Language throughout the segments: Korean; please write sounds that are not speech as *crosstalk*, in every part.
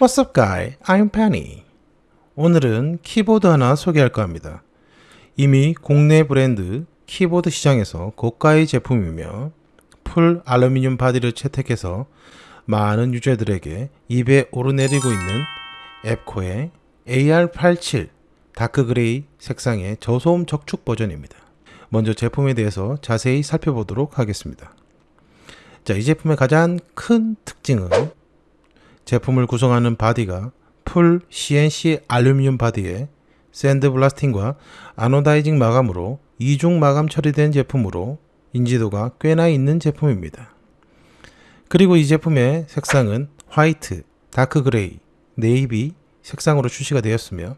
What's up guy? I'm Penny. 오늘은 키보드 하나 소개할까 합니다. 이미 국내 브랜드 키보드 시장에서 고가의 제품이며 full 알루미늄 body를 채택해서 많은 유저들에게 입에 오르내리고 있는 앱코의 AR87 dark gray 색상의 저소음 적축 버전입니다. 먼저 제품에 대해서 자세히 살펴보도록 하겠습니다. 자, 이 제품의 가장 큰 특징은 제품을 구성하는 바디가 풀 CNC 알루미늄 바디에 샌드 블라스팅과 아노다이징 마감으로 이중 마감 처리된 제품으로 인지도가 꽤나 있는 제품입니다. 그리고 이 제품의 색상은 white, dark gray, navy 색상으로 출시가 되었으며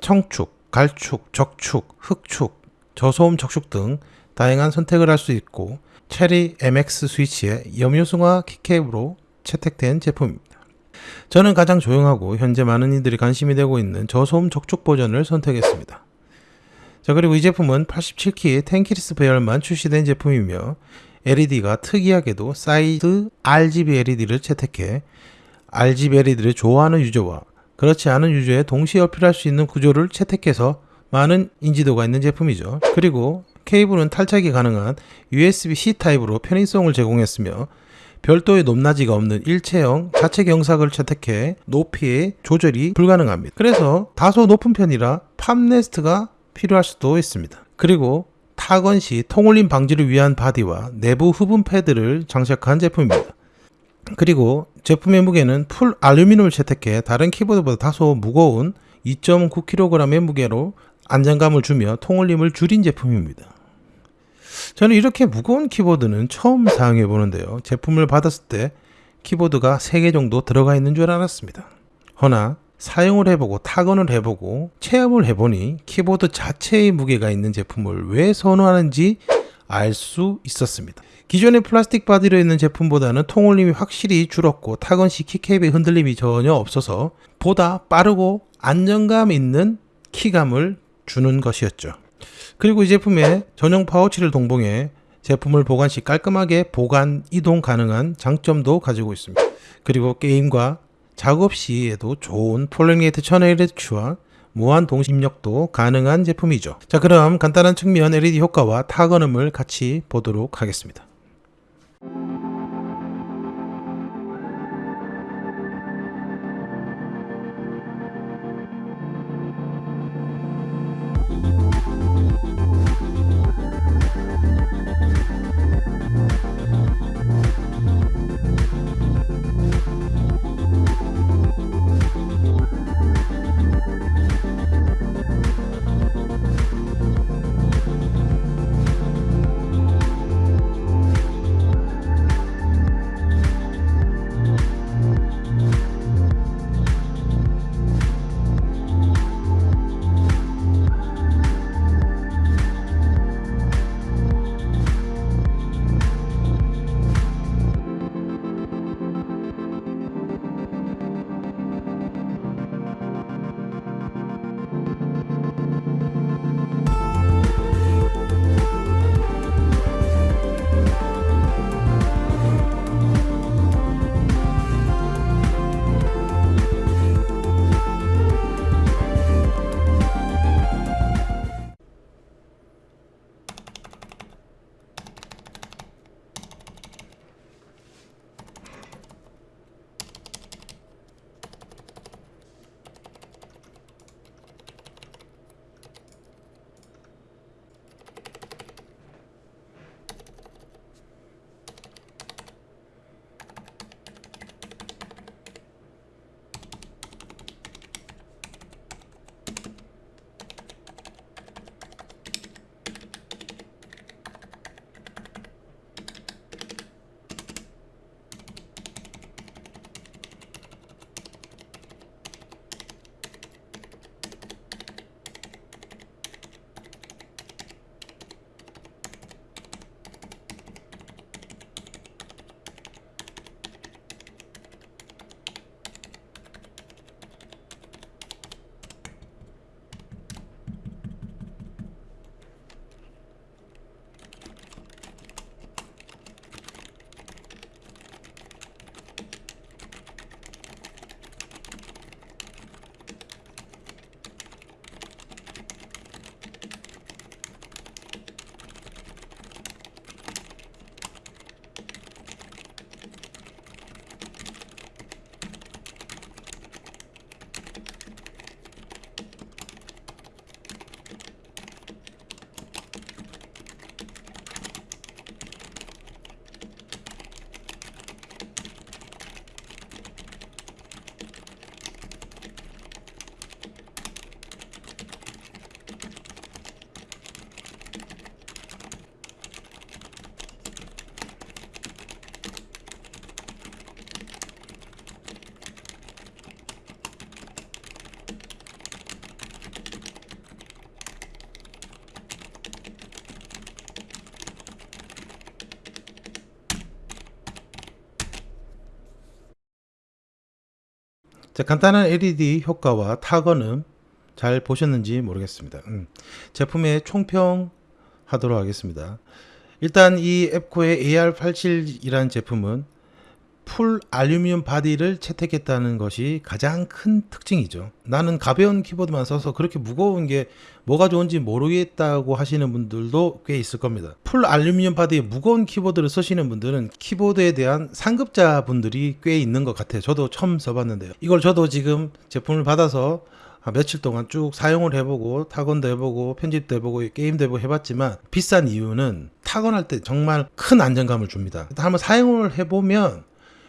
청축, 갈축, 적축, 흑축, 저소음 적축 등 다양한 선택을 할 수 있고 체리 MX 스위치의 염료승화 keycap으로 채택된 제품입니다. 저는 가장 조용하고 현재 많은 이들이 관심이 되고 있는 저소음 적축 버전을 선택했습니다. 자 그리고 이 제품은 87키 tenkeyless 배열만 출시된 제품이며 LED가 특이하게도 side RGB LED를 채택해 RGB LED를 좋아하는 유저와 그렇지 않은 유저에 동시에 어필할 수 있는 구조를 채택해서 많은 인지도가 있는 제품이죠. 그리고 케이블은 탈착이 가능한 USB-C 타입으로 편의성을 제공했으며 별도의 높낮이가 없는 일체형 자체 경사각을 채택해 높이의 조절이 불가능합니다. 그래서 다소 높은 편이라 팝네스트가 필요할 수도 있습니다. 그리고 타건 시 통울림 방지를 위한 바디와 내부 흡음 패드를 장착한 제품입니다. 그리고 제품의 무게는 풀 알루미늄을 채택해 다른 키보드보다 다소 무거운 2.9kg의 무게로 안정감을 주며 통울림을 줄인 제품입니다. 저는 이렇게 무거운 키보드는 처음 사용해 보는데요. 제품을 받았을 때 키보드가 3개 정도 들어가 있는 줄 알았습니다. 허나 사용을 해보고 타건을 해보고 체험을 해보니 키보드 자체의 무게가 있는 제품을 왜 선호하는지 알 수 있었습니다. 기존의 플라스틱 바디로 있는 제품보다는 통울림이 확실히 줄었고 타건 시 keycap의 흔들림이 전혀 없어서 보다 빠르고 안정감 있는 키감을 주는 것이었죠. 그리고 이 제품에 전용 파우치를 동봉해 제품을 보관 시 깔끔하게 보관 이동 가능한 장점도 가지고 있습니다. 그리고 게임과 작업 시에도 좋은 polling rate 1000Hz와 무한 동시 입력도 가능한 제품이죠. 자 그럼 간단한 측면 LED 효과와 타건음을 같이 보도록 하겠습니다. 자, 간단한 LED 효과와 타건음 잘 보셨는지 모르겠습니다. 음, 제품의 총평 하도록 하겠습니다. 일단 이 앱코의 AR87이라는 제품은 풀 알루미늄 바디를 채택했다는 것이 가장 큰 특징이죠. 나는 가벼운 키보드만 써서 그렇게 무거운 게 뭐가 좋은지 모르겠다고 하시는 분들도 꽤 있을 겁니다. 풀 알루미늄 바디의 무거운 키보드를 쓰시는 분들은 키보드에 대한 상급자 분들이 꽤 있는 것 같아요. 저도 처음 써봤는데요. 이걸 저도 지금 제품을 받아서 한 며칠 동안 쭉 사용을 해보고 타건도 해보고 편집도 해보고 게임도 해보고 해봤지만 비싼 이유는 타건할 때 정말 큰 안정감을 줍니다. 한번 사용을 해보면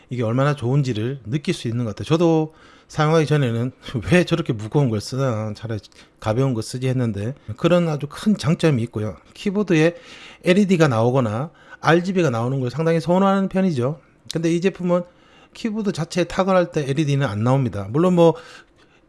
이게 얼마나 좋은지를 느낄 수 있는 것 같아요. 저도 사용하기 전에는 *laughs* 왜 저렇게 무거운 걸 쓰나 차라리 가벼운 거 쓰지 했는데 그런 아주 큰 장점이 있고요. 키보드에 LED가 나오거나 RGB가 나오는 걸 상당히 선호하는 편이죠. 근데 이 제품은 키보드 자체에 타건할 때 LED는 안 나옵니다. 물론 뭐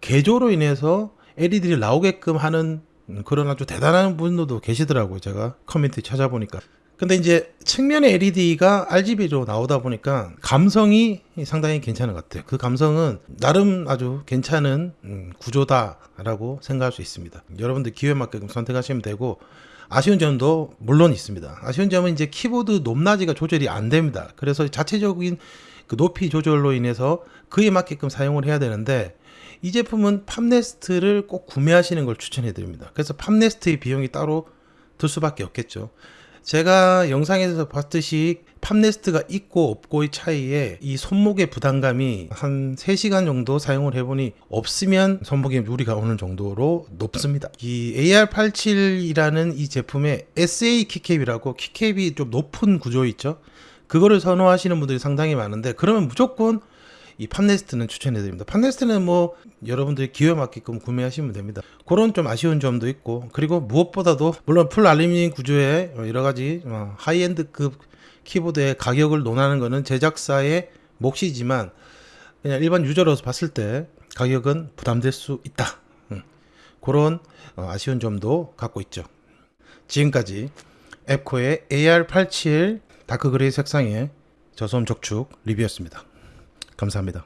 개조로 인해서 LED를 나오게끔 하는 그런 아주 대단한 분들도 계시더라고요. 제가 커뮤니티 찾아보니까. 근데 이제 측면에 LED가 RGB로 나오다 보니까 감성이 상당히 괜찮은 것 같아요. 그 감성은 나름 아주 괜찮은 음, 구조다라고 생각할 수 있습니다. 여러분들 기호에 맞게끔 선택하시면 되고 아쉬운 점도 물론 있습니다. 아쉬운 점은 이제 키보드 높낮이가 조절이 안 됩니다. 그래서 자체적인 그 높이 조절로 인해서 그에 맞게끔 사용을 해야 되는데 이 제품은 팝네스트를 꼭 구매하시는 걸 추천해 드립니다. 그래서 팝네스트의 비용이 따로 들 수밖에 없겠죠. 제가 영상에서 봤듯이 팝네스트가 있고 없고의 차이에 이 손목의 부담감이 한 3시간 정도 사용을 해보니 없으면 손목에 무리가 오는 정도로 높습니다. 이 AR87이라는 이 제품의 SA 키캡이라고 키캡이 좀 높은 구조 있죠? 그거를 선호하시는 분들이 상당히 많은데 그러면 무조건 이 palm rest는 추천해 드립니다. palm rest는 뭐 여러분들이 기호에 맞게끔 구매하시면 됩니다. 그런 좀 아쉬운 점도 있고 그리고 무엇보다도 물론 풀 알루미늄 구조의 여러 가지 어, high-end급 키보드의 가격을 논하는 것은 제작사의 몫이지만 그냥 일반 유저로서 봤을 때 가격은 부담될 수 있다. 음, 그런 어, 아쉬운 점도 갖고 있죠. 지금까지 앱코의 AR87 다크 그레이 색상의 저소음 적축 리뷰였습니다. 감사합니다.